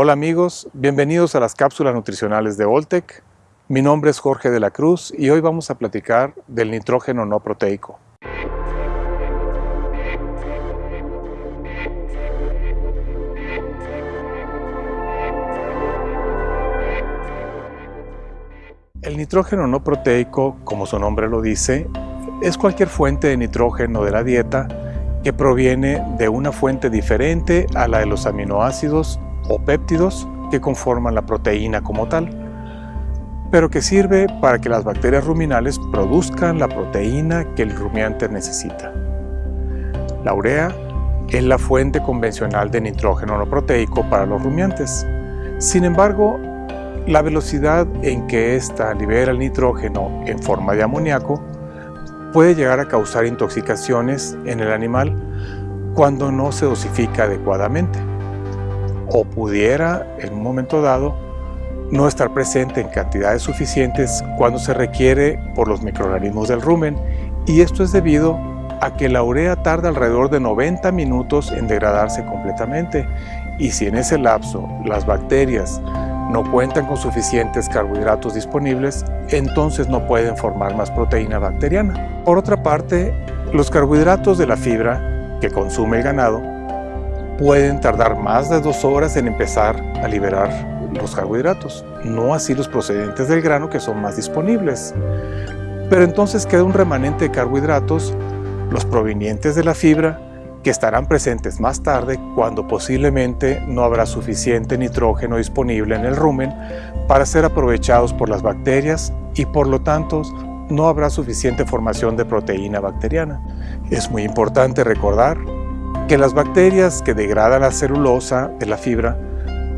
Hola amigos, bienvenidos a las cápsulas nutricionales de Oltec. Mi nombre es Jorge de la Cruz y hoy vamos a platicar del nitrógeno no proteico. El nitrógeno no proteico, como su nombre lo dice, es cualquier fuente de nitrógeno de la dieta que proviene de una fuente diferente a la de los aminoácidos o péptidos que conforman la proteína como tal, pero que sirve para que las bacterias ruminales produzcan la proteína que el rumiante necesita. La urea es la fuente convencional de nitrógeno no proteico para los rumiantes. Sin embargo, la velocidad en que ésta libera el nitrógeno en forma de amoníaco puede llegar a causar intoxicaciones en el animal cuando no se dosifica adecuadamente o pudiera en un momento dado no estar presente en cantidades suficientes cuando se requiere por los microorganismos del rumen y esto es debido a que la urea tarda alrededor de 90 minutos en degradarse completamente y si en ese lapso las bacterias no cuentan con suficientes carbohidratos disponibles, entonces no pueden formar más proteína bacteriana. Por otra parte, los carbohidratos de la fibra que consume el ganado pueden tardar más de dos horas en empezar a liberar los carbohidratos, no así los procedentes del grano que son más disponibles. Pero entonces queda un remanente de carbohidratos, los provenientes de la fibra, que estarán presentes más tarde cuando posiblemente no habrá suficiente nitrógeno disponible en el rumen para ser aprovechados por las bacterias y por lo tanto no habrá suficiente formación de proteína bacteriana. Es muy importante recordar que las bacterias que degradan la celulosa de la fibra,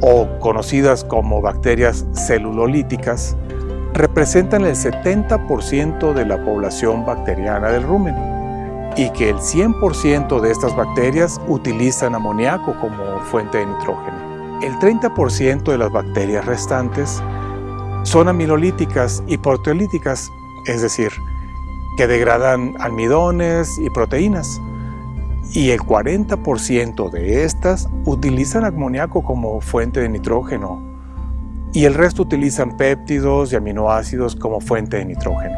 o conocidas como bacterias celulolíticas, representan el 70% de la población bacteriana del rumen y que el 100% de estas bacterias utilizan amoníaco como fuente de nitrógeno. El 30% de las bacterias restantes son aminolíticas y proteolíticas, es decir, que degradan almidones y proteínas y el 40% de estas utilizan amoníaco como fuente de nitrógeno y el resto utilizan péptidos y aminoácidos como fuente de nitrógeno.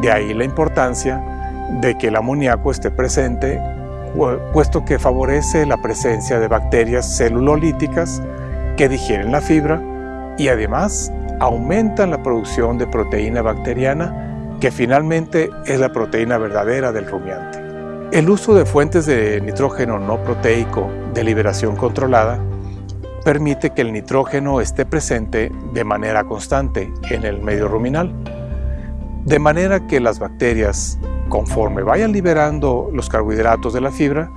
De ahí la importancia de que el amoníaco esté presente puesto que favorece la presencia de bacterias celulolíticas que digieren la fibra y además aumentan la producción de proteína bacteriana que finalmente es la proteína verdadera del rumiante. El uso de fuentes de nitrógeno no proteico de liberación controlada permite que el nitrógeno esté presente de manera constante en el medio ruminal, de manera que las bacterias, conforme vayan liberando los carbohidratos de la fibra,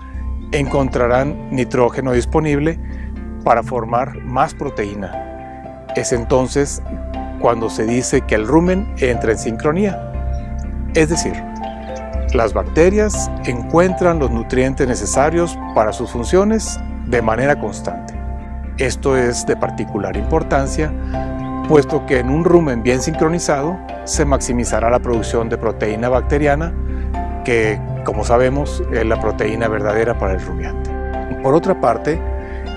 encontrarán nitrógeno disponible para formar más proteína. Es entonces cuando se dice que el rumen entra en sincronía, es decir, las bacterias encuentran los nutrientes necesarios para sus funciones de manera constante. Esto es de particular importancia, puesto que en un rumen bien sincronizado se maximizará la producción de proteína bacteriana, que, como sabemos, es la proteína verdadera para el rumiante. Por otra parte,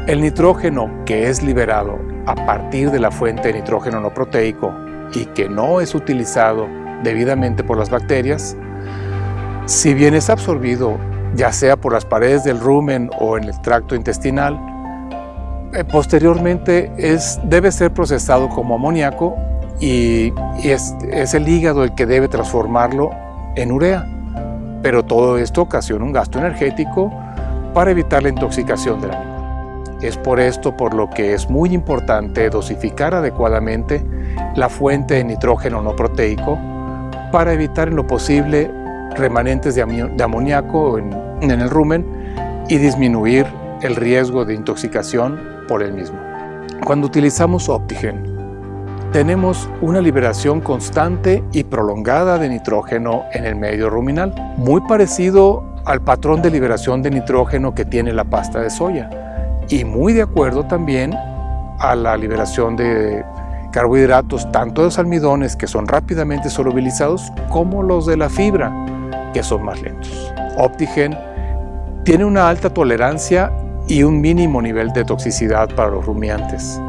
el nitrógeno que es liberado a partir de la fuente de nitrógeno no proteico y que no es utilizado debidamente por las bacterias, si bien es absorbido, ya sea por las paredes del rumen o en el tracto intestinal, eh, posteriormente es, debe ser procesado como amoníaco y, es, es el hígado el que debe transformarlo en urea. Pero todo esto ocasiona un gasto energético para evitar la intoxicación del animal. Es por esto por lo que es muy importante dosificar adecuadamente la fuente de nitrógeno no proteico para evitar en lo posible remanentes de, amoníaco en, en el rumen y disminuir el riesgo de intoxicación por el mismo. Cuando utilizamos Optigen, tenemos una liberación constante y prolongada de nitrógeno en el medio ruminal, muy parecido al patrón de liberación de nitrógeno que tiene la pasta de soya y muy de acuerdo también a la liberación de carbohidratos tanto de los almidones que son rápidamente solubilizados como los de la fibra que son más lentos. Optigen tiene una alta tolerancia y un mínimo nivel de toxicidad para los rumiantes,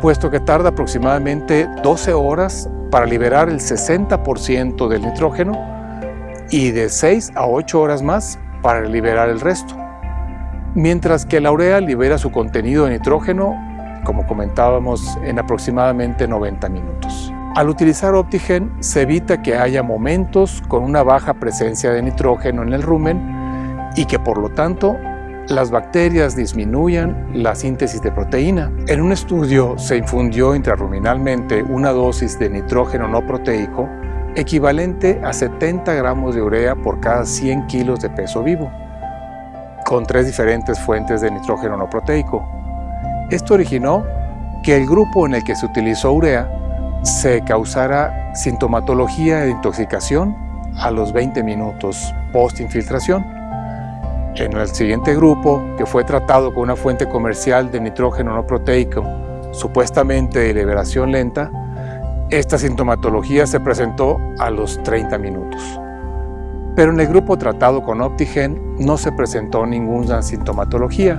puesto que tarda aproximadamente 12 horas para liberar el 60% del nitrógeno y de 6 a 8 horas más para liberar el resto. Mientras que la urea libera su contenido de nitrógeno, como comentábamos, en aproximadamente 90 minutos. Al utilizar Optigen se evita que haya momentos con una baja presencia de nitrógeno en el rumen y que por lo tanto las bacterias disminuyan la síntesis de proteína. En un estudio se infundió intrarruminalmente una dosis de nitrógeno no proteico equivalente a 70 gramos de urea por cada 100 kilos de peso vivo, con tres diferentes fuentes de nitrógeno no proteico. Esto originó que el grupo en el que se utilizó urea se causara sintomatología de intoxicación a los 20 minutos post-infiltración. En el siguiente grupo, que fue tratado con una fuente comercial de nitrógeno no proteico, supuestamente de liberación lenta, esta sintomatología se presentó a los 30 minutos. Pero en el grupo tratado con Optigen no se presentó ninguna sintomatología,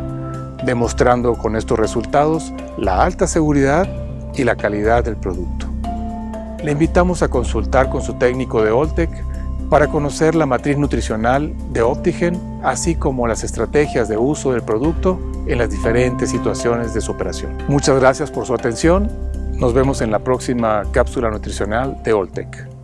demostrando con estos resultados la alta seguridad y la calidad del producto. Le invitamos a consultar con su técnico de Oltec para conocer la matriz nutricional de Optigen, así como las estrategias de uso del producto en las diferentes situaciones de su operación. Muchas gracias por su atención nos vemos en la próxima cápsula nutricional de Oltec.